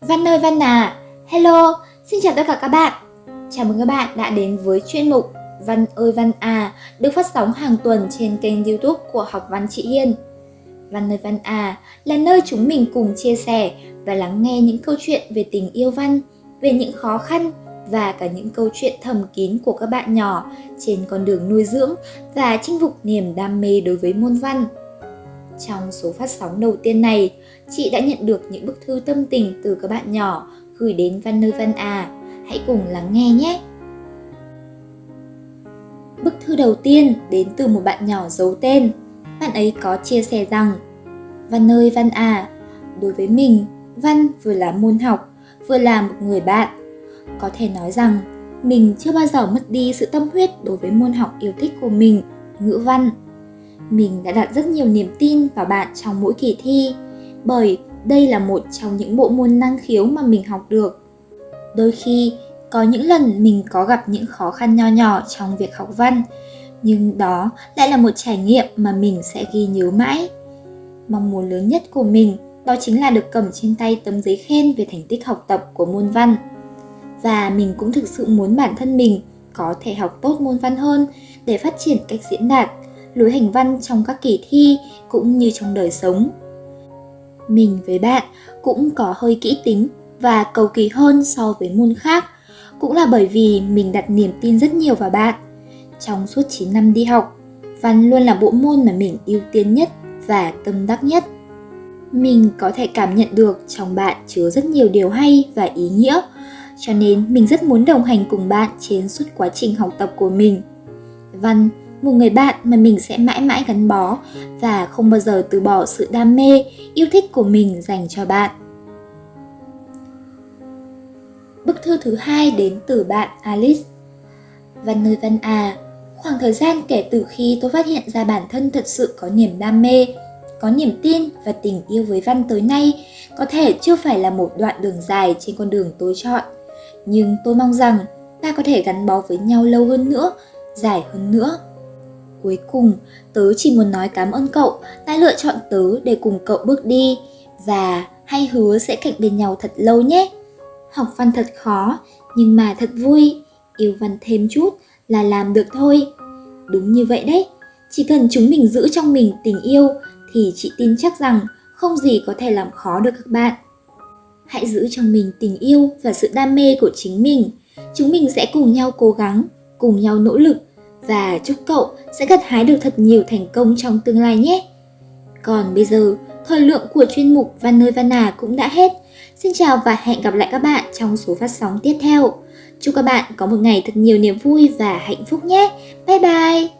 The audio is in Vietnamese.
Văn ơi Văn à, hello, xin chào tất cả các bạn. Chào mừng các bạn đã đến với chuyên mục Văn ơi Văn à được phát sóng hàng tuần trên kênh youtube của Học Văn Chị Hiên. Văn ơi Văn à là nơi chúng mình cùng chia sẻ và lắng nghe những câu chuyện về tình yêu văn, về những khó khăn và cả những câu chuyện thầm kín của các bạn nhỏ trên con đường nuôi dưỡng và chinh phục niềm đam mê đối với môn văn. Trong số phát sóng đầu tiên này, chị đã nhận được những bức thư tâm tình từ các bạn nhỏ gửi đến Văn nơi Văn à. Hãy cùng lắng nghe nhé! Bức thư đầu tiên đến từ một bạn nhỏ giấu tên. Bạn ấy có chia sẻ rằng Văn ơi Văn à, đối với mình, Văn vừa là môn học, vừa là một người bạn. Có thể nói rằng mình chưa bao giờ mất đi sự tâm huyết đối với môn học yêu thích của mình, ngữ văn. Mình đã đặt rất nhiều niềm tin vào bạn trong mỗi kỳ thi, bởi đây là một trong những bộ môn năng khiếu mà mình học được. Đôi khi, có những lần mình có gặp những khó khăn nho nhỏ trong việc học văn, nhưng đó lại là một trải nghiệm mà mình sẽ ghi nhớ mãi. Mong muốn lớn nhất của mình đó chính là được cầm trên tay tấm giấy khen về thành tích học tập của môn văn. Và mình cũng thực sự muốn bản thân mình có thể học tốt môn văn hơn để phát triển cách diễn đạt, lối hành văn trong các kỳ thi cũng như trong đời sống. Mình với bạn cũng có hơi kỹ tính và cầu kỳ hơn so với môn khác, cũng là bởi vì mình đặt niềm tin rất nhiều vào bạn. Trong suốt 9 năm đi học, văn luôn là bộ môn mà mình ưu tiên nhất và tâm đắc nhất. Mình có thể cảm nhận được trong bạn chứa rất nhiều điều hay và ý nghĩa, cho nên mình rất muốn đồng hành cùng bạn trên suốt quá trình học tập của mình. Văn một người bạn mà mình sẽ mãi mãi gắn bó và không bao giờ từ bỏ sự đam mê, yêu thích của mình dành cho bạn. Bức thư thứ hai đến từ bạn Alice. Văn nơi Văn à, khoảng thời gian kể từ khi tôi phát hiện ra bản thân thật sự có niềm đam mê, có niềm tin và tình yêu với văn tới nay có thể chưa phải là một đoạn đường dài trên con đường tôi chọn. Nhưng tôi mong rằng ta có thể gắn bó với nhau lâu hơn nữa, dài hơn nữa. Cuối cùng, tớ chỉ muốn nói cảm ơn cậu đã lựa chọn tớ để cùng cậu bước đi và hay hứa sẽ cạnh bên nhau thật lâu nhé. Học văn thật khó, nhưng mà thật vui, yêu văn thêm chút là làm được thôi. Đúng như vậy đấy, chỉ cần chúng mình giữ trong mình tình yêu thì chị tin chắc rằng không gì có thể làm khó được các bạn. Hãy giữ trong mình tình yêu và sự đam mê của chính mình. Chúng mình sẽ cùng nhau cố gắng, cùng nhau nỗ lực và chúc cậu sẽ gặt hái được thật nhiều thành công trong tương lai nhé. Còn bây giờ, thời lượng của chuyên mục Văn nơi Văn à cũng đã hết. Xin chào và hẹn gặp lại các bạn trong số phát sóng tiếp theo. Chúc các bạn có một ngày thật nhiều niềm vui và hạnh phúc nhé. Bye bye!